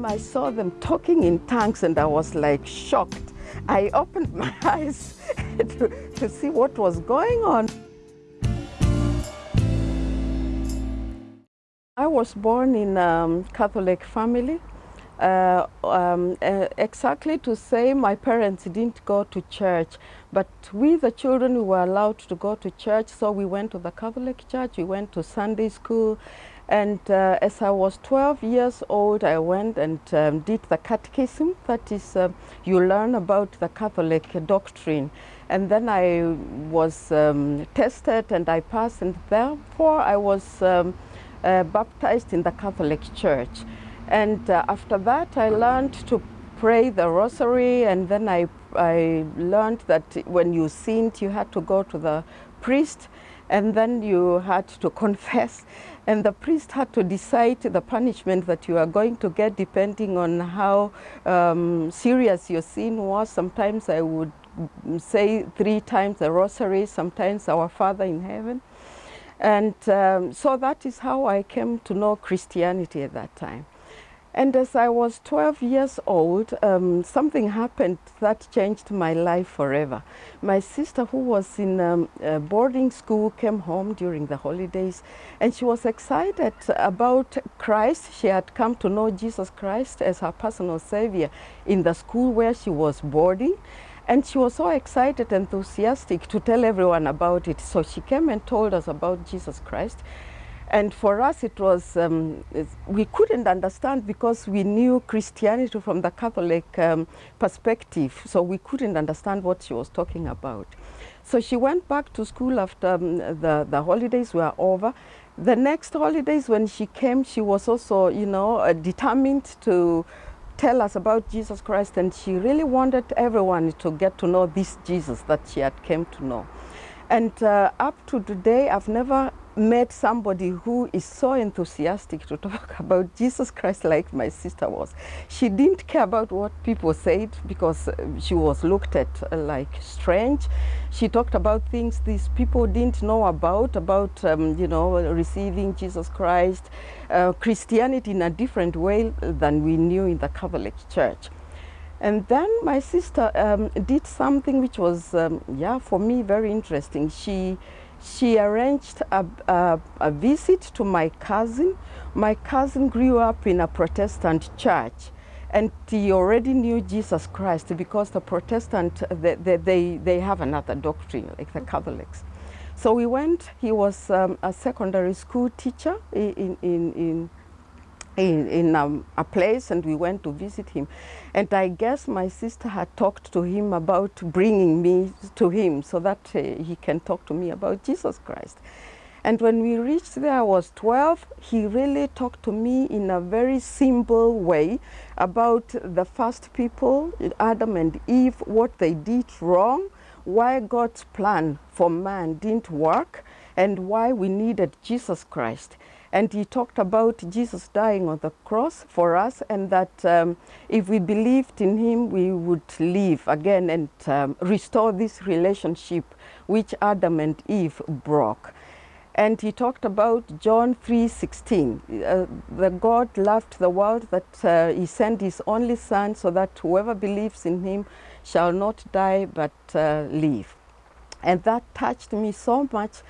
time I saw them talking in tongues and I was like shocked. I opened my eyes to, to see what was going on. I was born in a um, Catholic family. Uh, um, uh, exactly to say my parents didn't go to church, but we the children we were allowed to go to church, so we went to the Catholic church, we went to Sunday school, and uh, as I was 12 years old, I went and um, did the catechism, that is, uh, you learn about the Catholic doctrine. And then I was um, tested and I passed, and therefore I was um, uh, baptized in the Catholic Church. And uh, after that, I learned to pray the rosary, and then I, I learned that when you sinned, you had to go to the priest, and then you had to confess, and the priest had to decide the punishment that you are going to get depending on how um, serious your sin was. Sometimes I would say three times the rosary, sometimes Our Father in Heaven. And um, so that is how I came to know Christianity at that time. And as I was 12 years old, um, something happened that changed my life forever. My sister, who was in um, boarding school, came home during the holidays and she was excited about Christ. She had come to know Jesus Christ as her personal savior in the school where she was boarding. And she was so excited, enthusiastic to tell everyone about it. So she came and told us about Jesus Christ. And for us, it was, um, we couldn't understand because we knew Christianity from the Catholic um, perspective. So we couldn't understand what she was talking about. So she went back to school after um, the, the holidays were over. The next holidays when she came, she was also, you know, uh, determined to tell us about Jesus Christ and she really wanted everyone to get to know this Jesus that she had came to know. And uh, up to today, I've never met somebody who is so enthusiastic to talk about Jesus Christ like my sister was. She didn't care about what people said because uh, she was looked at uh, like strange. She talked about things these people didn't know about, about, um, you know, receiving Jesus Christ, uh, Christianity in a different way than we knew in the Catholic Church. And then my sister um, did something which was, um, yeah, for me very interesting. She she arranged a, a, a, visit to my cousin. My cousin grew up in a Protestant church and he already knew Jesus Christ because the Protestant, they, they, they, have another doctrine like the Catholics. So we went, he was um, a secondary school teacher in, in, in in, in um, a place and we went to visit him. And I guess my sister had talked to him about bringing me to him so that uh, he can talk to me about Jesus Christ. And when we reached there, I was 12, he really talked to me in a very simple way about the first people, Adam and Eve, what they did wrong, why God's plan for man didn't work, and why we needed Jesus Christ. And he talked about Jesus dying on the cross for us and that um, if we believed in him, we would live again and um, restore this relationship which Adam and Eve broke. And he talked about John 3.16, uh, the God loved the world that uh, he sent his only son so that whoever believes in him shall not die but uh, live. And that touched me so much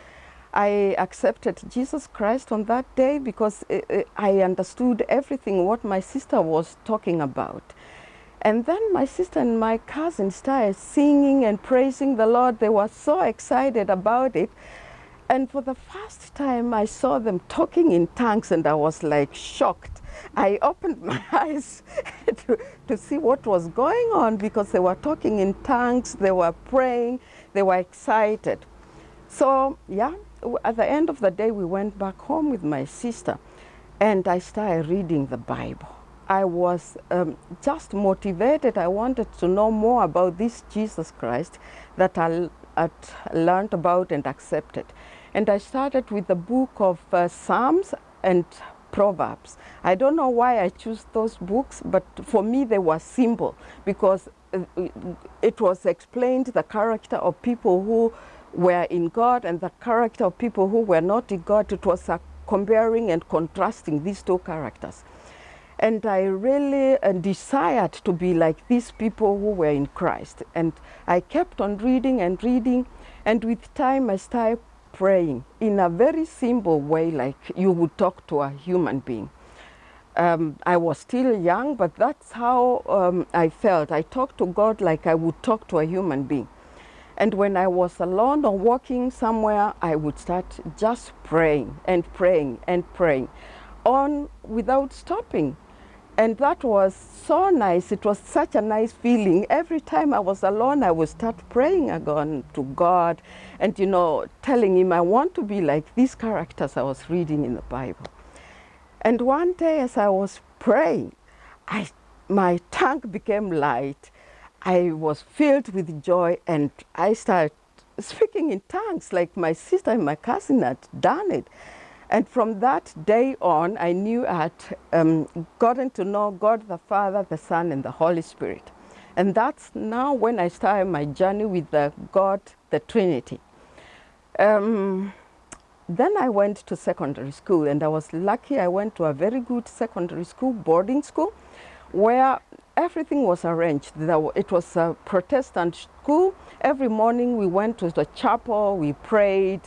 I accepted Jesus Christ on that day because eh, eh, I understood everything what my sister was talking about. And then my sister and my cousin started singing and praising the Lord. They were so excited about it. And for the first time, I saw them talking in tongues and I was like shocked. I opened my eyes to, to see what was going on because they were talking in tongues, they were praying, they were excited. So, yeah, at the end of the day, we went back home with my sister and I started reading the Bible. I was um, just motivated. I wanted to know more about this Jesus Christ that I had learned about and accepted. And I started with the book of uh, Psalms and Proverbs. I don't know why I chose those books, but for me they were simple because uh, it was explained the character of people who were in God and the character of people who were not in God, it was a comparing and contrasting these two characters. And I really uh, desired to be like these people who were in Christ. And I kept on reading and reading. And with time, I started praying in a very simple way, like you would talk to a human being. Um, I was still young, but that's how um, I felt. I talked to God like I would talk to a human being. And when I was alone or walking somewhere, I would start just praying and praying and praying on without stopping. And that was so nice. It was such a nice feeling. Every time I was alone, I would start praying again to God and, you know, telling Him, I want to be like these characters I was reading in the Bible. And one day, as I was praying, I, my tongue became light. I was filled with joy and I started speaking in tongues like my sister and my cousin had done it. And from that day on, I knew I had um, gotten to know God the Father, the Son, and the Holy Spirit. And that's now when I started my journey with the God, the Trinity. Um, then I went to secondary school, and I was lucky I went to a very good secondary school, boarding school, where everything was arranged. It was a Protestant school. Every morning we went to the chapel, we prayed,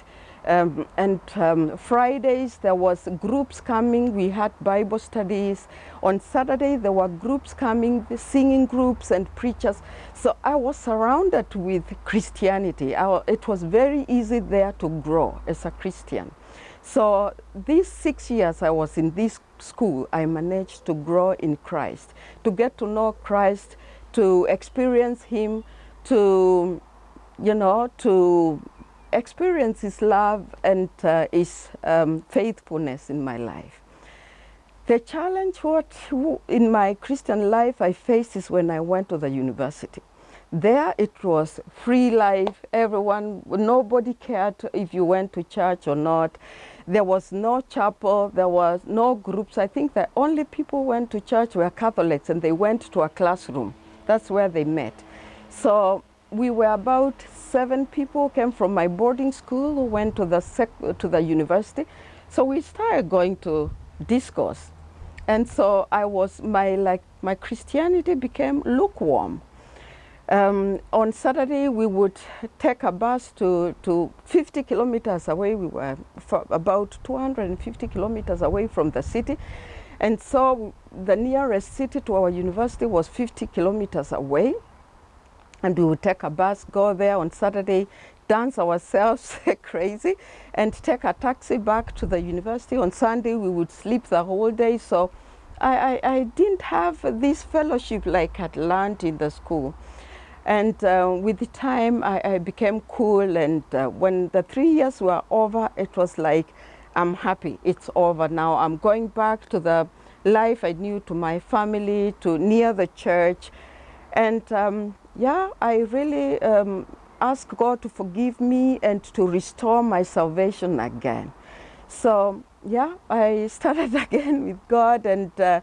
um, and um, Fridays there was groups coming. We had Bible studies. On Saturday there were groups coming, singing groups and preachers. So I was surrounded with Christianity. I, it was very easy there to grow as a Christian. So these six years I was in this school, I managed to grow in Christ, to get to know Christ, to experience Him, to, you know, to experience His love and uh, His um, faithfulness in my life. The challenge what in my Christian life I faced is when I went to the university. There it was free life, everyone, nobody cared if you went to church or not. There was no chapel, there was no groups. I think the only people went to church were Catholics and they went to a classroom. That's where they met. So we were about seven people came from my boarding school who went to the, to the university. So we started going to discourse. And so I was, my, like, my Christianity became lukewarm. Um, on Saturday, we would take a bus to, to 50 kilometers away. We were about 250 kilometers away from the city. And so the nearest city to our university was 50 kilometers away. And we would take a bus, go there on Saturday, dance ourselves crazy, and take a taxi back to the university. On Sunday, we would sleep the whole day. So I, I, I didn't have this fellowship like I'd learned in the school. And uh, with the time, I, I became cool. And uh, when the three years were over, it was like, I'm happy. It's over now. I'm going back to the life I knew, to my family, to near the church. And um, yeah, I really um, ask God to forgive me and to restore my salvation again. So yeah, I started again with God. And uh,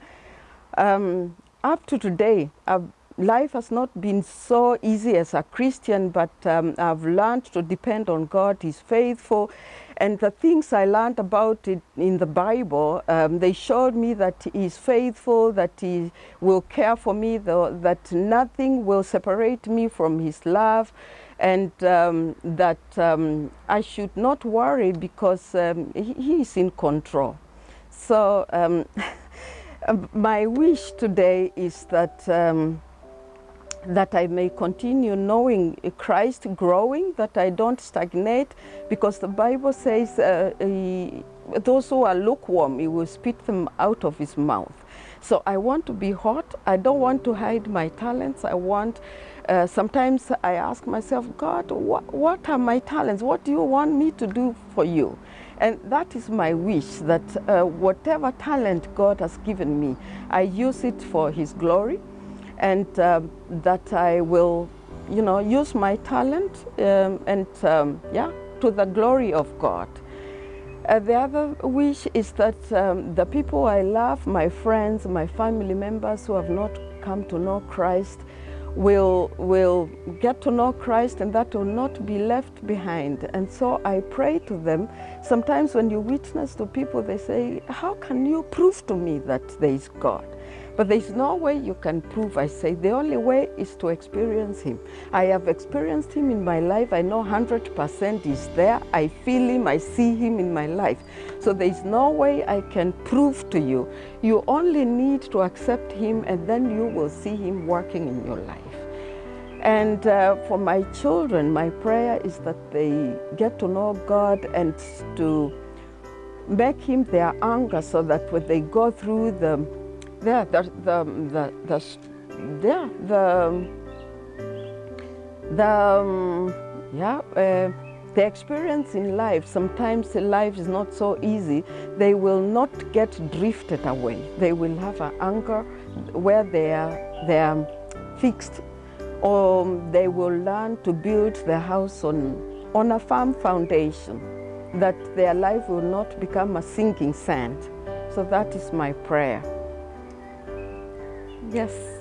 um, up to today, I've life has not been so easy as a Christian, but um, I've learned to depend on God. He's faithful. And the things I learned about it in the Bible, um, they showed me that He's faithful, that He will care for me, though, that nothing will separate me from His love, and um, that um, I should not worry because um, he, he, is in control. So um, my wish today is that that I may continue knowing Christ, growing, that I don't stagnate, because the Bible says uh, those who are lukewarm, he will spit them out of his mouth. So I want to be hot. I don't want to hide my talents. I want, uh, sometimes I ask myself, God, what, what are my talents? What do you want me to do for you? And that is my wish, that uh, whatever talent God has given me, I use it for his glory and um, that I will, you know, use my talent um, and, um, yeah, to the glory of God. Uh, the other wish is that um, the people I love, my friends, my family members who have not come to know Christ, will, will get to know Christ and that will not be left behind. And so I pray to them. Sometimes when you witness to people, they say, How can you prove to me that there is God? But there's no way you can prove. I say the only way is to experience Him. I have experienced Him in my life. I know 100% He's there. I feel Him. I see Him in my life. So there's no way I can prove to you. You only need to accept Him, and then you will see Him working in your life. And uh, for my children, my prayer is that they get to know God and to make Him their anchor so that when they go through the yeah, the, the, the, the, yeah, the, the, um, yeah, uh, the experience in life, sometimes life is not so easy, they will not get drifted away. They will have an anchor where they are, they are fixed or they will learn to build their house on, on a firm foundation, that their life will not become a sinking sand. So that is my prayer. Yes.